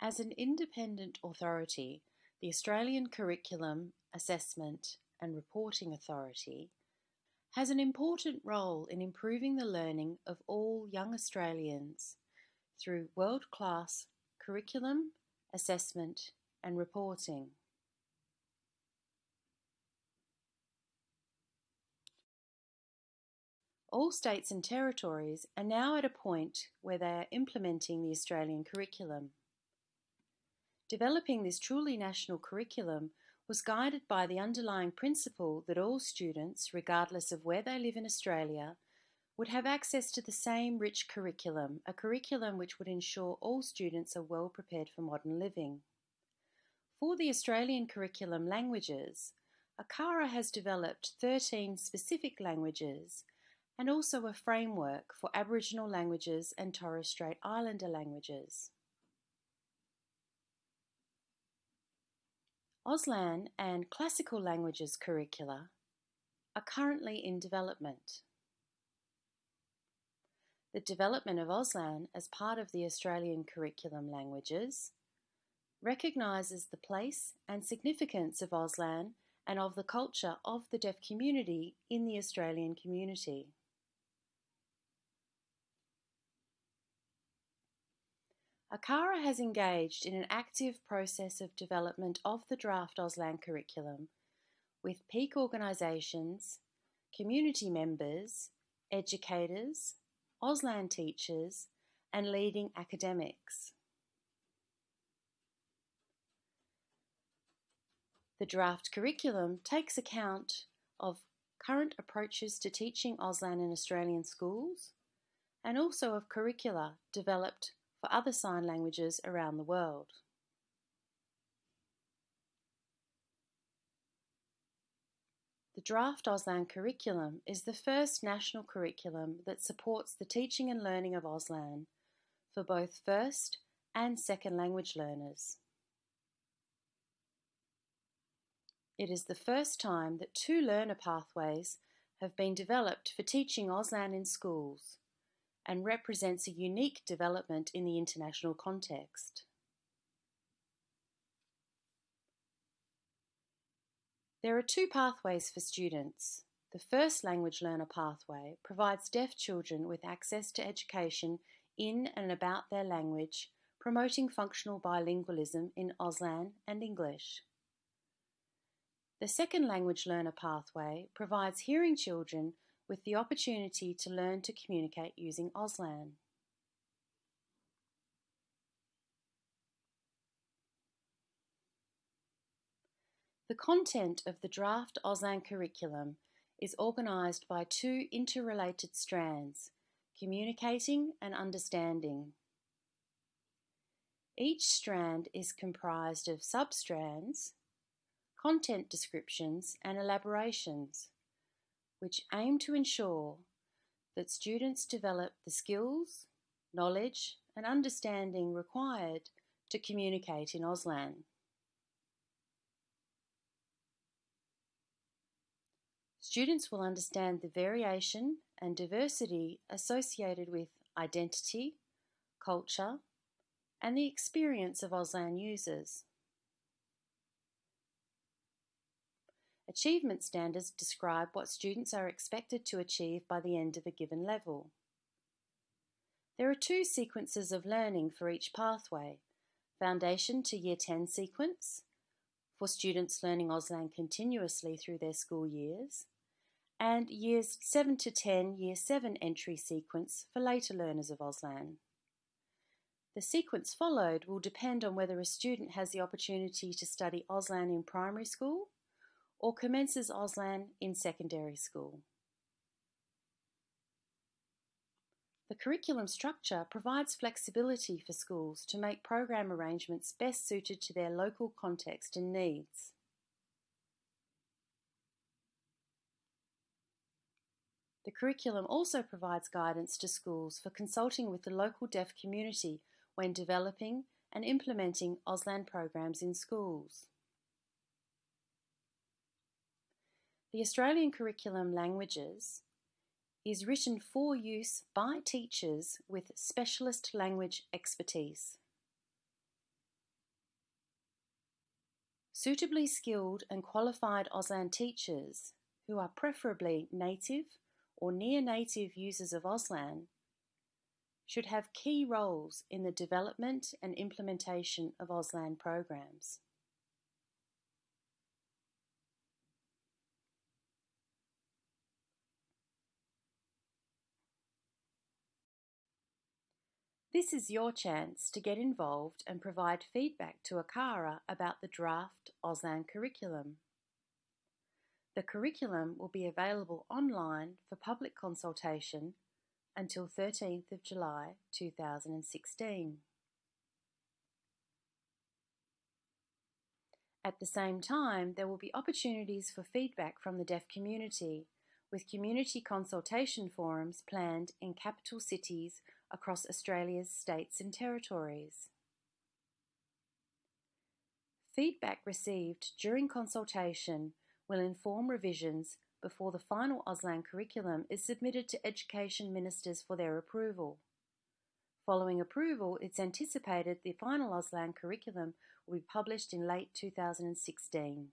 As an independent authority, the Australian Curriculum, Assessment and Reporting Authority has an important role in improving the learning of all young Australians through world-class curriculum, assessment and reporting. All states and territories are now at a point where they are implementing the Australian curriculum. Developing this truly national curriculum was guided by the underlying principle that all students, regardless of where they live in Australia, would have access to the same rich curriculum, a curriculum which would ensure all students are well prepared for modern living. For the Australian curriculum languages, ACARA has developed 13 specific languages and also a framework for Aboriginal languages and Torres Strait Islander languages. Auslan and Classical Languages curricula are currently in development. The development of Auslan as part of the Australian curriculum languages recognises the place and significance of Auslan and of the culture of the deaf community in the Australian community. ACARA has engaged in an active process of development of the draft Auslan curriculum with peak organisations, community members, educators, Auslan teachers and leading academics. The draft curriculum takes account of current approaches to teaching Auslan in Australian schools and also of curricula developed for other sign languages around the world. The draft Auslan curriculum is the first national curriculum that supports the teaching and learning of Auslan for both first and second language learners. It is the first time that two learner pathways have been developed for teaching Auslan in schools and represents a unique development in the international context. There are two pathways for students. The first language learner pathway provides deaf children with access to education in and about their language, promoting functional bilingualism in Auslan and English. The second language learner pathway provides hearing children with the opportunity to learn to communicate using Auslan. The content of the draft Auslan curriculum is organised by two interrelated strands, communicating and understanding. Each strand is comprised of substrands, content descriptions and elaborations which aim to ensure that students develop the skills, knowledge and understanding required to communicate in Auslan. Students will understand the variation and diversity associated with identity, culture, and the experience of Auslan users. Achievement standards describe what students are expected to achieve by the end of a given level. There are two sequences of learning for each pathway, Foundation to Year 10 sequence, for students learning Auslan continuously through their school years, and Years 7 to 10 Year 7 entry sequence for later learners of Auslan. The sequence followed will depend on whether a student has the opportunity to study Auslan in primary school or commences Auslan in secondary school. The curriculum structure provides flexibility for schools to make program arrangements best suited to their local context and needs. The curriculum also provides guidance to schools for consulting with the local deaf community when developing and implementing Auslan programs in schools. The Australian Curriculum Languages is written for use by teachers with specialist language expertise. Suitably skilled and qualified Auslan teachers, who are preferably native or near-native users of Auslan, should have key roles in the development and implementation of Auslan programs. This is your chance to get involved and provide feedback to ACARA about the draft Auslan curriculum. The curriculum will be available online for public consultation until 13th of July 2016. At the same time, there will be opportunities for feedback from the deaf community, with community consultation forums planned in capital cities across Australia's states and territories. Feedback received during consultation will inform revisions before the final Auslan curriculum is submitted to Education Ministers for their approval. Following approval, it's anticipated the final Auslan curriculum will be published in late 2016.